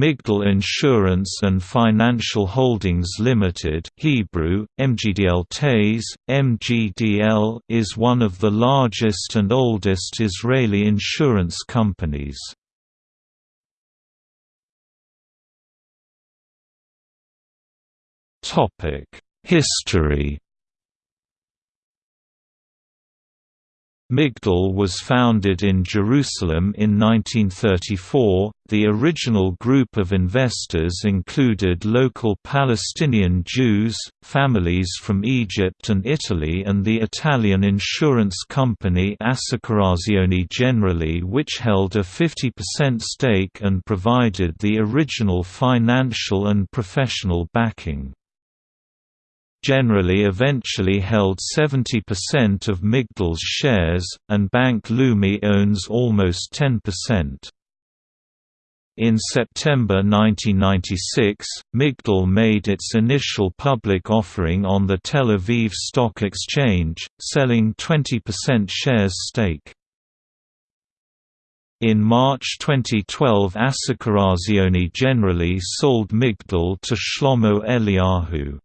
Migdal Insurance and Financial Holdings Limited Hebrew, MGDL TASE, MGDL is one of the largest and oldest Israeli insurance companies. History Migdal was founded in Jerusalem in 1934. The original group of investors included local Palestinian Jews, families from Egypt and Italy, and the Italian insurance company Assicurazioni Generali, which held a 50% stake and provided the original financial and professional backing Generali eventually held 70% of Migdal's shares, and Bank Leumi owns almost 10%. In September 1996, Migdal made its initial public offering on the Tel Aviv Stock Exchange, selling 20% shares stake. In March 2012 Assicurazioni Generali sold Migdal to Shlomo Eliyahu.